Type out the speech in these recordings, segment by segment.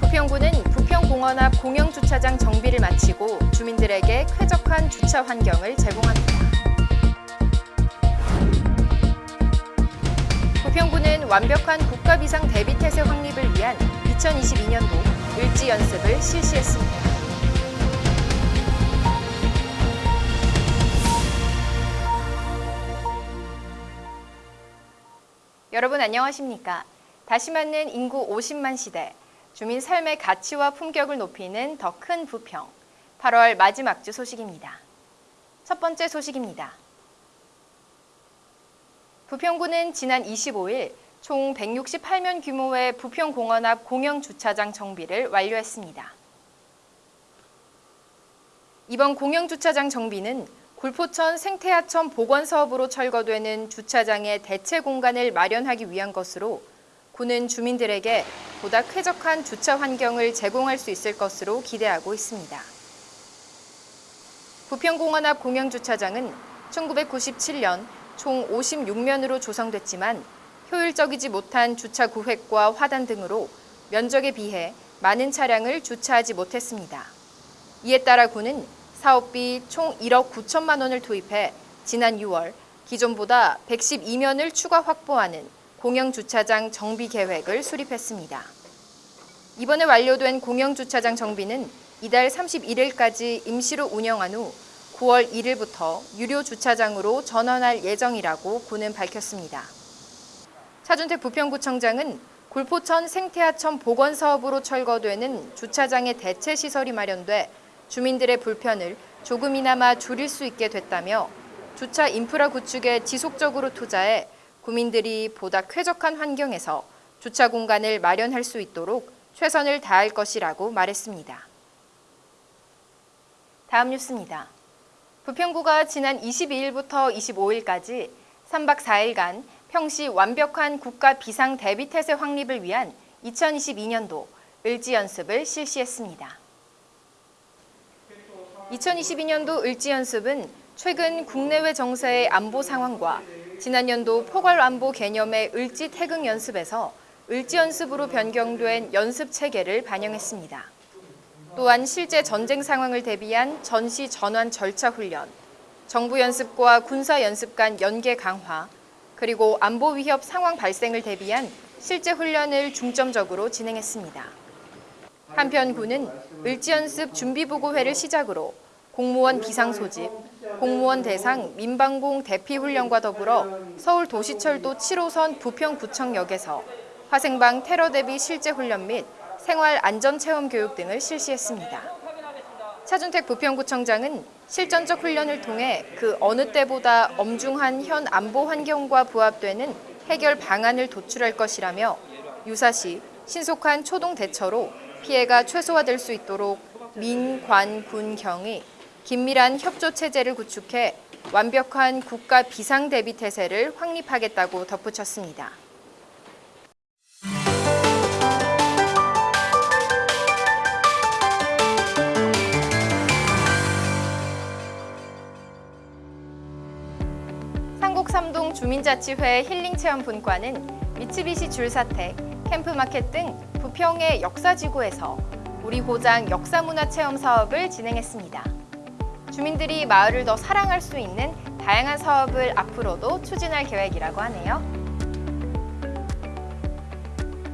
부평구는 부평공원 앞 공영주차장 정비를 마치고 주민들에게 쾌적한 주차 환경을 제공합니다. 부평구는 완벽한 국가 비상 대비 태세 확립을 위한 2022년도 을지 연습을 실시했습니다. 여러분 안녕하십니까? 다시 맞는 인구 50만 시대, 주민 삶의 가치와 품격을 높이는 더 큰 부평. 8월 마지막 주 소식입니다. 첫 번째 소식입니다. 부평구는 지난 25일 총 168면 규모의 부평공원 앞 공영주차장 정비를 완료했습니다. 이번 공영주차장 정비는 굴포천 생태하천 복원 사업으로 철거되는 주차장의 대체 공간을 마련하기 위한 것으로 구는 주민들에게 보다 쾌적한 주차 환경을 제공할 수 있을 것으로 기대하고 있습니다. 부평공원 앞 공영주차장은 1997년 총 56면으로 조성됐지만 효율적이지 못한 주차 구획과 화단 등으로 면적에 비해 많은 차량을 주차하지 못했습니다. 이에 따라 구는 사업비 총 1억 9천만 원을 투입해 지난 6월 기존보다 112면을 추가 확보하는 공영주차장 정비 계획을 수립했습니다. 이번에 완료된 공영주차장 정비는 이달 31일까지 임시로 운영한 후 9월 1일부터 유료 주차장으로 전환할 예정이라고 구는 밝혔습니다. 차준택 부평구청장은 굴포천 생태하천 복원 사업으로 철거되는 주차장의 대체 시설이 마련돼 주민들의 불편을 조금이나마 줄일 수 있게 됐다며 주차 인프라 구축에 지속적으로 투자해 구민들이 보다 쾌적한 환경에서 주차 공간을 마련할 수 있도록 최선을 다할 것이라고 말했습니다. 다음 뉴스입니다. 부평구가 지난 22일부터 25일까지 3박 4일간 평시 완벽한 국가 비상 대비 태세 확립을 위한 2022년도 을지 연습을 실시했습니다. 2022년도 을지 연습은 최근 국내외 정세의 안보 상황과 지난 연도 포괄 안보 개념의 을지 태극 연습에서 을지 연습으로 변경된 연습 체계를 반영했습니다. 또한 실제 전쟁 상황을 대비한 전시 전환 절차 훈련, 정부 연습과 군사 연습 간 연계 강화, 그리고 안보 위협 상황 발생을 대비한 실제 훈련을 중점적으로 진행했습니다. 한편 군은 을지연습 준비보고회를 시작으로 공무원 비상 소집, 공무원 대상 민방공 대피 훈련과 더불어 서울 도시철도 7호선 부평구청역에서 화생방 테러 대비 실제 훈련 및 생활 안전 체험 교육 등을 실시했습니다. 차준택 부평구청장은 실전적 훈련을 통해 그 어느 때보다 엄중한 현 안보 환경과 부합되는 해결 방안을 도출할 것이라며 유사시 신속한 초동 대처로 피해가 최소화될 수 있도록 민, 관, 군, 경이 긴밀한 협조 체제를 구축해 완벽한 국가 비상 대비 태세를 확립하겠다고 덧붙였습니다. 삼동 주민자치회 힐링체험 분과는 미츠비시 줄사택, 캠프마켓 등 부평의 역사지구에서 우리 고장 역사문화체험 사업을 진행했습니다. 주민들이 마을을 더 사랑할 수 있는 다양한 사업을 앞으로도 추진할 계획이라고 하네요.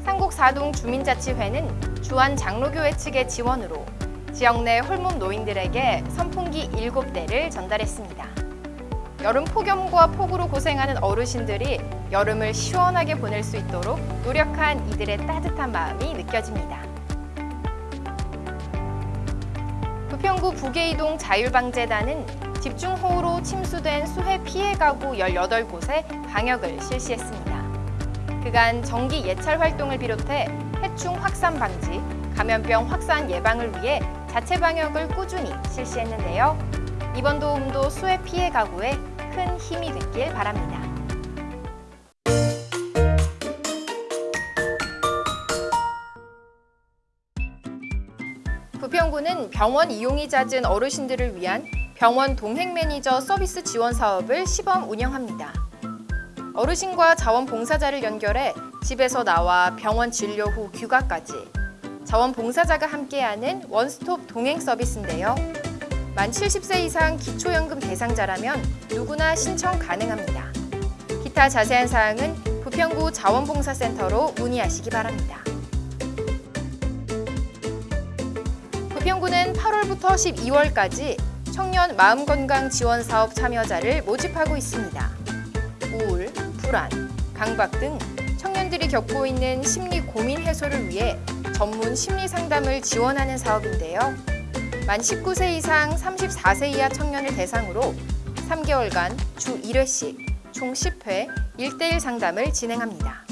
상곡 사동 주민자치회는 주한 장로교회 측의 지원으로 지역 내 홀몸 노인들에게 선풍기 7대를 전달했습니다. 여름 폭염과 폭우로 고생하는 어르신들이 여름을 시원하게 보낼 수 있도록 노력한 이들의 따뜻한 마음이 느껴집니다. 부평구 부계이동 자율방재단은 집중호우로 침수된 수해 피해 가구 18곳에 방역을 실시했습니다. 그간 정기 예찰 활동을 비롯해 해충 확산 방지, 감염병 확산 예방을 위해 자체 방역을 꾸준히 실시했는데요. 이번 도움도 수해 피해 가구에 큰 힘이 됐길 바랍니다. 부평구 부평구는 병원 이용이 잦은 어르신들을 위한 병원 동행 매니저 서비스 지원 사업을 시범 운영합니다. 어르신과 자원봉사자를 연결해 집에서 나와 병원 진료 후 귀가까지 자원봉사자가 함께하는 원스톱 동행 서비스인데요. 만 70세 이상 기초연금 대상자라면 누구나 신청 가능합니다. 기타 자세한 사항은 부평구 자원봉사센터로 문의하시기 바랍니다. 부평구는 8월부터 12월까지 청년 마음건강 지원 사업 참여자를 모집하고 있습니다. 우울, 불안, 강박 등 청년들이 겪고 있는 심리 고민 해소를 위해 전문 심리 상담을 지원하는 사업인데요. 만 19세 이상 34세 이하 청년을 대상으로 3개월간 주 1회씩 총 10회 1대1 상담을 진행합니다.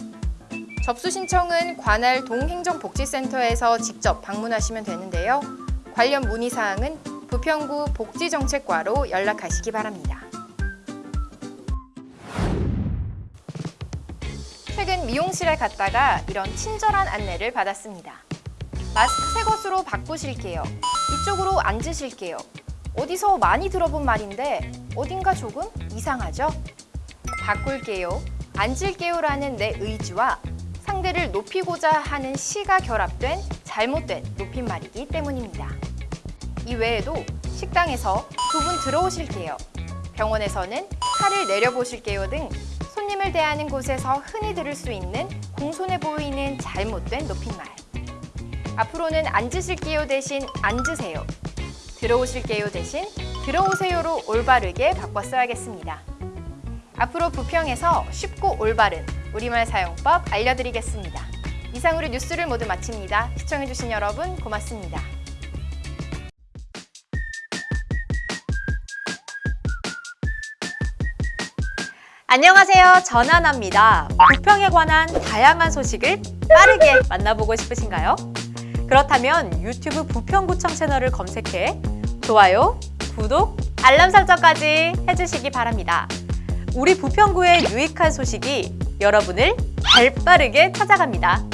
접수 신청은 관할 동행정복지센터에서 직접 방문하시면 되는데요. 관련 문의 사항은 부평구 복지정책과로 연락하시기 바랍니다. 최근 미용실에 갔다가 이런 친절한 안내를 받았습니다. 마스크 새 것으로 바꾸실게요. 이쪽으로 앉으실게요. 어디서 많이 들어본 말인데 어딘가 조금 이상하죠? 바꿀게요, 앉을게요 라는 내 의지와 상대를 높이고자 하는 시가 결합된 잘못된 높임말이기 때문입니다. 이 외에도 식당에서 두 분 들어오실게요. 병원에서는 칼을 내려보실게요 등 손님을 대하는 곳에서 흔히 들을 수 있는 공손해 보이는 잘못된 높임말. 앞으로는 앉으실게요 대신 앉으세요. 들어오실게요 대신 들어오세요로 올바르게 바꿔 써야겠습니다. 앞으로 부평에서 쉽고 올바른 우리말 사용법 알려드리겠습니다. 이상으로 뉴스를 모두 마칩니다. 시청해주신 여러분 고맙습니다. 안녕하세요. 전하나입니다. 부평에 관한 다양한 소식을 빠르게 만나보고 싶으신가요? 그렇다면 유튜브 부평구청 채널을 검색해 좋아요, 구독, 알람 설정까지 해주시기 바랍니다. 우리 부평구의 유익한 소식이 여러분을 발빠르게 찾아갑니다.